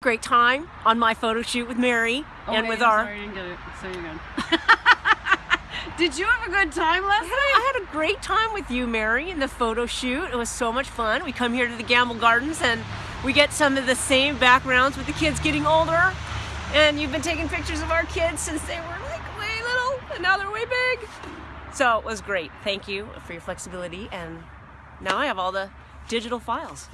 Great time on my photo shoot with Mary Oh, and wait, with our. Sorry, I didn't get it. So you. Did you have a good time last night? I had a great time with you, Mary, in the photo shoot. It was so much fun. We come here to the Gamble Gardens and we get some of the same backgrounds with the kids getting older. And you've been taking pictures of our kids since they were like way little and now they're way big. So it was great. Thank you for your flexibility. And now I have all the digital files.